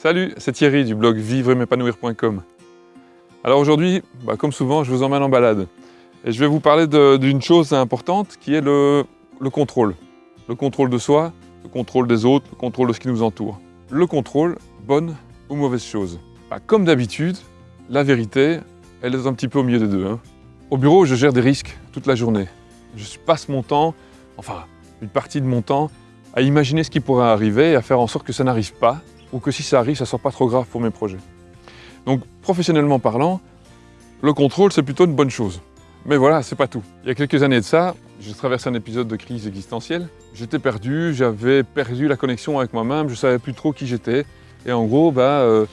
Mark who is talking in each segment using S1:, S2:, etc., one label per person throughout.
S1: Salut, c'est Thierry du blog vivre-m'épanouir.com. Alors aujourd'hui, bah, comme souvent, je vous emmène en balade. Et je vais vous parler d'une chose importante qui est le, le contrôle. Le contrôle de soi, le contrôle des autres, le contrôle de ce qui nous entoure. Le contrôle, bonne ou mauvaise chose bah, Comme d'habitude, la vérité, elle est un petit peu au milieu des deux. Hein. Au bureau, je gère des risques toute la journée. Je passe mon temps, enfin une partie de mon temps, à imaginer ce qui pourrait arriver et à faire en sorte que ça n'arrive pas ou que si ça arrive, ça ne soit pas trop grave pour mes projets. Donc, professionnellement parlant, le contrôle, c'est plutôt une bonne chose. Mais voilà, c'est pas tout. Il y a quelques années de ça, j'ai traversé un épisode de crise existentielle. J'étais perdu, j'avais perdu la connexion avec moi-même, je savais plus trop qui j'étais. Et en gros, bah, euh,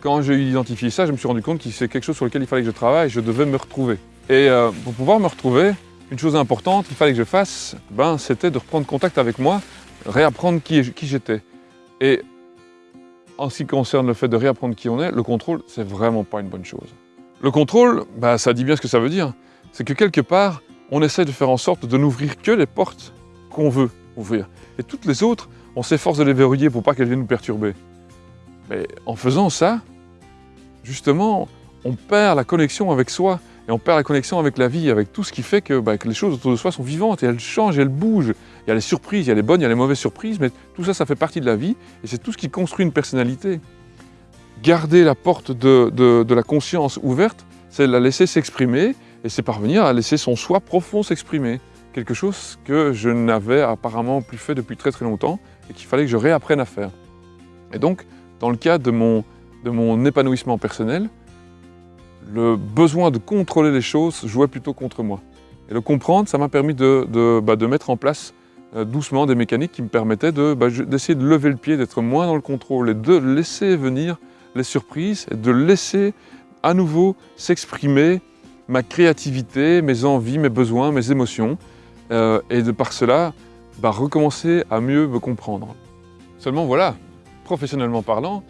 S1: quand j'ai identifié ça, je me suis rendu compte que c'est quelque chose sur lequel il fallait que je travaille, je devais me retrouver. Et euh, pour pouvoir me retrouver, une chose importante qu'il fallait que je fasse, ben, c'était de reprendre contact avec moi, réapprendre qui, qui j'étais. Et en ce qui concerne le fait de réapprendre qui on est, le contrôle, c'est vraiment pas une bonne chose. Le contrôle, bah, ça dit bien ce que ça veut dire. C'est que quelque part, on essaie de faire en sorte de n'ouvrir que les portes qu'on veut ouvrir. Et toutes les autres, on s'efforce de les verrouiller pour pas qu'elles viennent nous perturber. Mais en faisant ça, justement, on perd la connexion avec soi et on perd la connexion avec la vie, avec tout ce qui fait que, bah, les choses autour de soi sont vivantes et elles changent, elles bougent. Il y a les surprises, il y a les bonnes, il y a les mauvaises surprises, mais tout ça, ça fait partie de la vie et c'est tout ce qui construit une personnalité. Garder la porte de, la conscience ouverte, c'est la laisser s'exprimer et c'est parvenir à laisser son soi profond s'exprimer. Quelque chose que je n'avais apparemment plus fait depuis très très longtemps et qu'il fallait que je réapprenne à faire. Et donc, dans le cas de mon, de mon épanouissement personnel, le besoin de contrôler les choses jouait plutôt contre moi. Et le comprendre, ça m'a permis de, de, bah, de mettre en place euh, doucement des mécaniques qui me permettaient bah, d'essayer de, lever le pied, d'être moins dans le contrôle et de laisser venir les surprises et de laisser à nouveau s'exprimer ma créativité, mes envies, mes besoins, mes émotions euh, et de par cela bah, recommencer à mieux me comprendre. Seulement voilà, professionnellement parlant,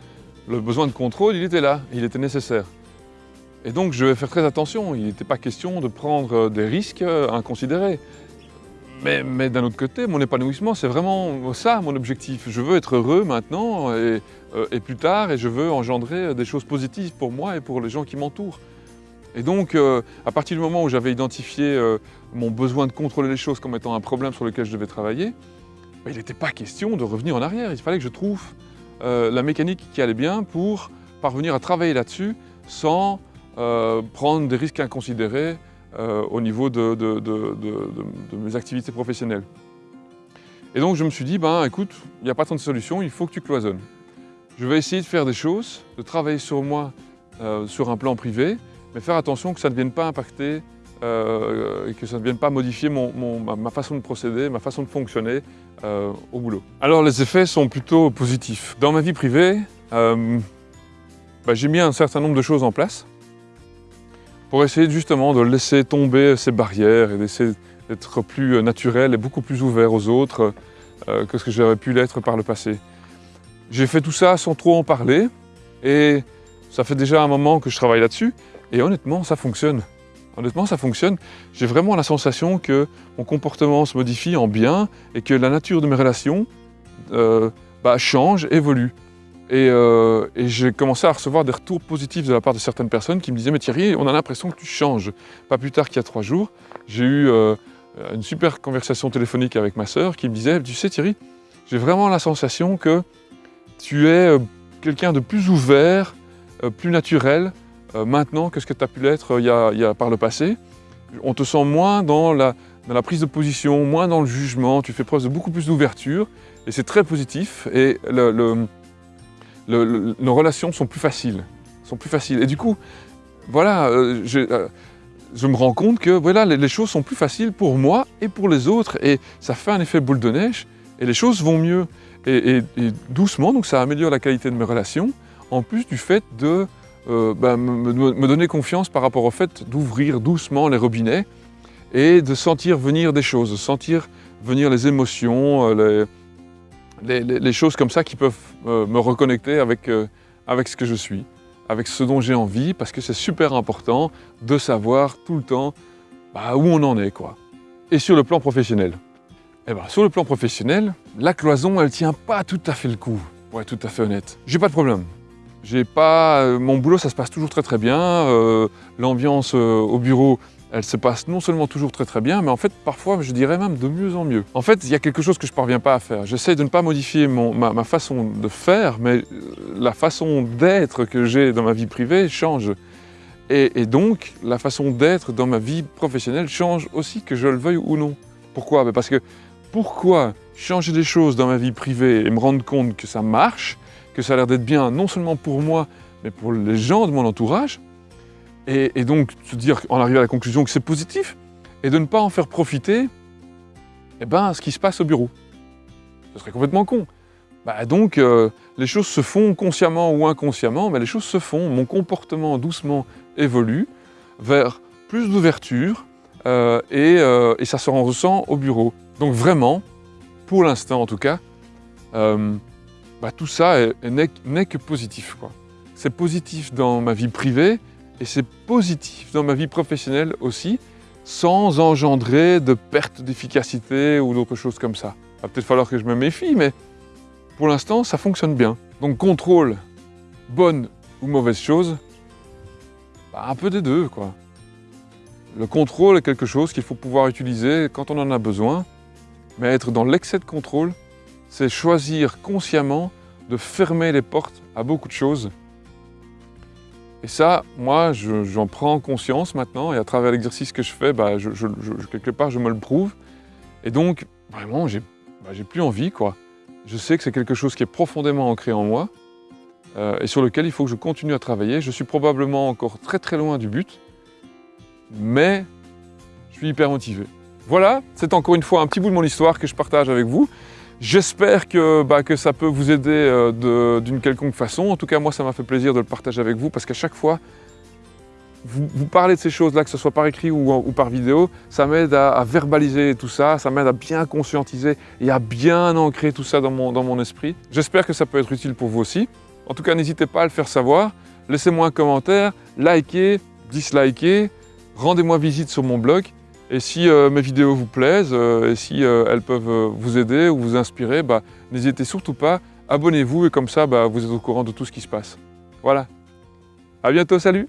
S1: le besoin de contrôle, il était là, il était nécessaire. Et donc je vais faire très attention, il n'était pas question de prendre des risques inconsidérés. Mais, d'un autre côté, mon épanouissement, c'est vraiment ça mon objectif. Je veux être heureux maintenant et, euh, plus tard et je veux engendrer des choses positives pour moi et pour les gens qui m'entourent. Et donc, euh, à partir du moment où j'avais identifié euh, mon besoin de contrôler les choses comme étant un problème sur lequel je devais travailler, bah, il n'était pas question de revenir en arrière. Il fallait que je trouve la mécanique qui allait bien pour parvenir à travailler là-dessus sans prendre des risques inconsidérés, euh, au niveau de, mes activités professionnelles. Et donc je me suis dit, ben écoute, il n'y a pas tant de solutions, il faut que tu cloisonnes. Je vais essayer de faire des choses, de travailler sur moi euh, sur un plan privé, mais faire attention que ça ne vienne pas impacter euh, et que ça ne vienne pas modifier ma, façon de procéder, ma façon de fonctionner au boulot. Alors les effets sont plutôt positifs. Dans ma vie privée, ben, j'ai mis un certain nombre de choses en place pour essayer justement de laisser tomber ces barrières et d'essayer d'être plus naturel et beaucoup plus ouvert aux autres euh, que ce que j'aurais pu l'être par le passé. J'ai fait tout ça sans trop en parler et ça fait déjà un moment que je travaille là-dessus et honnêtement ça fonctionne. Honnêtement ça fonctionne. J'ai vraiment la sensation que mon comportement se modifie en bien et que la nature de mes relations euh, bah, change, évolue. Euh, et, j'ai commencé à recevoir des retours positifs de la part de certaines personnes qui me disaient « Mais Thierry, on a l'impression que tu changes. » Pas plus tard qu'il y a trois jours, j'ai eu euh, une super conversation téléphonique avec ma sœur qui me disait « Tu sais Thierry, j'ai vraiment la sensation que tu es euh, quelqu'un de plus ouvert, plus naturel maintenant que ce que tu as pu l'être il, y a par le passé. On te sent moins dans la, dans la prise de position, moins dans le jugement, tu fais preuve de beaucoup plus d'ouverture et c'est très positif. Et nos relations sont plus faciles. Sont plus faciles. Et du coup, voilà, euh, euh, je, me rends compte que voilà, les, choses sont plus faciles pour moi et pour les autres. Et ça fait un effet boule de neige et les choses vont mieux. Et, doucement, donc ça améliore la qualité de mes relations, en plus du fait de euh, ben, me, donner confiance par rapport au fait d'ouvrir doucement les robinets et de sentir venir des choses, sentir venir les émotions, les, les, choses comme ça qui peuvent euh, me reconnecter avec, euh, avec ce que je suis, avec ce dont j'ai envie, parce que c'est super important de savoir tout le temps bah, où on en est. Et sur le plan professionnel eh ben, Sur le plan professionnel, la cloison, elle tient pas tout à fait le coup. pour être tout à fait honnête. J'ai pas de problème. J'ai pas... euh, Mon boulot, ça se passe toujours très très bien. L'ambiance au bureau, elle se passe non seulement toujours très très bien, mais en fait, parfois, je dirais même de mieux en mieux. En fait, il y a quelque chose que je parviens pas à faire. J'essaye de ne pas modifier mon- ma, ma façon de faire, mais euh, la façon d'être que j'ai dans ma vie privée change. Et, et donc, la façon d'être dans ma vie professionnelle change aussi, que je le veuille ou non. Pourquoi? Ben Parce que pourquoi changer des choses dans ma vie privée et me rendre compte que ça marche, que ça a l'air d'être bien non seulement pour moi, mais pour les gens de mon entourage, et, donc se dire, en arriver à la conclusion que c'est positif, et de ne pas en faire profiter eh ben, ce qui se passe au bureau. Ce serait complètement con. Bah donc, euh, les choses se font consciemment ou inconsciemment, mais les choses se font. Mon comportement doucement évolue vers plus d'ouverture euh, et, euh, et ça se ressent au bureau. Donc vraiment, pour l'instant en tout cas, bah, tout ça est- est- n'est que positif. C'est positif dans ma vie privée et c'est positif dans ma vie professionnelle aussi, sans engendrer de perte d'efficacité ou d'autres choses comme ça. Il va peut-être falloir que je me méfie, mais pour l'instant, ça fonctionne bien. Donc contrôle, bonne ou mauvaise chose, bah, un peu des deux, quoi. Le contrôle est quelque chose qu'il faut pouvoir utiliser quand on en a besoin, mais être dans l'excès de contrôle, c'est choisir consciemment de fermer les portes à beaucoup de choses. Et ça, moi, je- j'en prends conscience maintenant, et à travers l'exercice que je fais, bah, quelque part, je me le prouve. Et donc, vraiment, j'ai bah, plus envie, quoi. Je sais que c'est quelque chose qui est profondément ancré en moi, euh, et sur lequel il faut que je continue à travailler. Je suis probablement encore très très loin du but, mais je suis hyper motivé. Voilà, c'est encore une fois un petit bout de mon histoire que je partage avec vous. J'espère que, bah, que ça peut vous aider euh, d'une quelconque façon. En tout cas, moi, ça m'a fait plaisir de le partager avec vous parce qu'à chaque fois, vous, parlez de ces choses-là, que ce soit par écrit ou, par vidéo, ça m'aide à, à verbaliser tout ça, ça m'aide à bien conscientiser et à bien ancrer tout ça dans mon, dans mon esprit. J'espère que ça peut être utile pour vous aussi. En tout cas, n'hésitez pas à le faire savoir. Laissez-moi un commentaire, likez, dislikez, rendez-moi visite sur mon blog. Et si euh, mes vidéos vous plaisent, euh, et si euh, elles peuvent vous aider ou vous inspirer, bah, n'hésitez surtout pas, abonnez-vous et comme ça, bah, vous êtes au courant de tout ce qui se passe. Voilà. À bientôt, salut